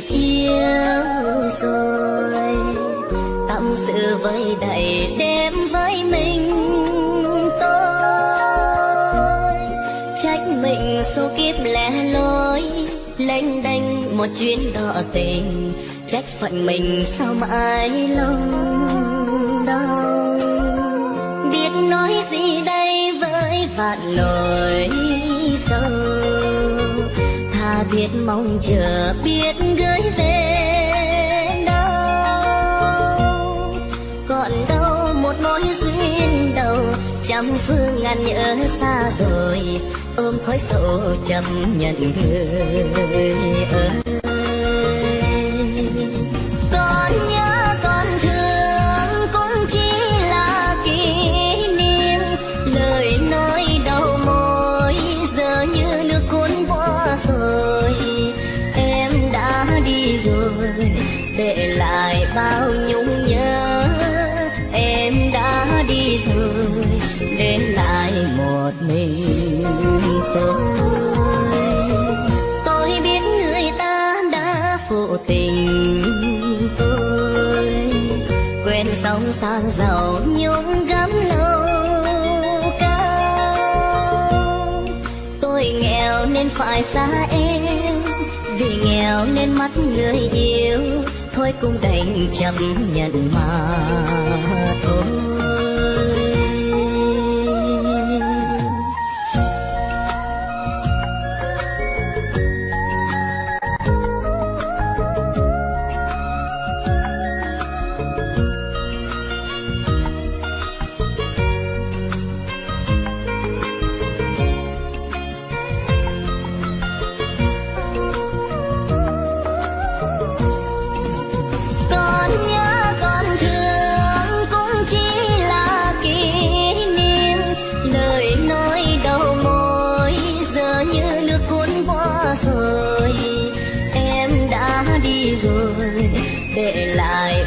phiêu rồi tâm sự với đầy đêm với mình tôi trách mình số kiếp lẻ loi lênh đênh một chuyến đò tình trách phận mình sao mãi lòng đau biết nói gì đây với vạn lời biết mong chờ, biết gửi về đâu. Còn đâu một mối duyên đầu, trăm phương ngàn nhớ xa rồi, ôm khói sầu chấp nhận người ơi. Tình tôi. Quên sóng sang giàu nhung gấm lâu cao. Tôi nghèo nên phải xa em, vì nghèo nên mắt người yêu. Thôi cũng đành chấp nhận mà thôi.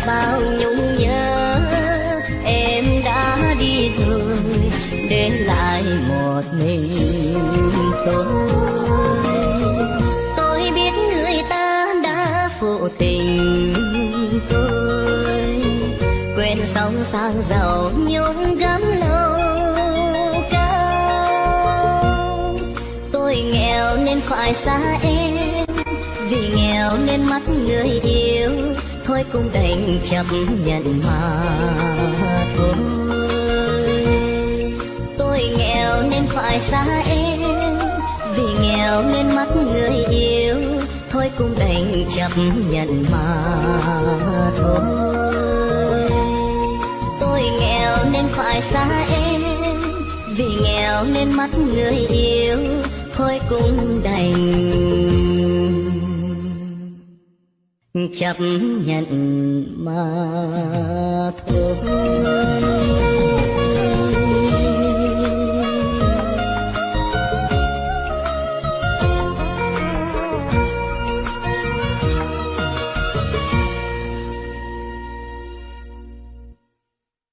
Bao nhung nhớ. Em đã đi rồi, để lại một mình tôi. Tôi biết người ta đã phụ tình tôi. Quên sóng sang giàu nhung gấm lâu cao. Tôi nghèo nên phải xa em, vì nghèo nên mắt người yêu thôi cũng đành chấp nhận mà thôi. Tôi nghèo nên phải xa em, vì nghèo nên mất người yêu, thôi cũng đành chấp nhận mà thôi. Tôi nghèo nên phải xa em, vì nghèo nên mất người yêu, thôi cũng đành chấp nhận mà thôi.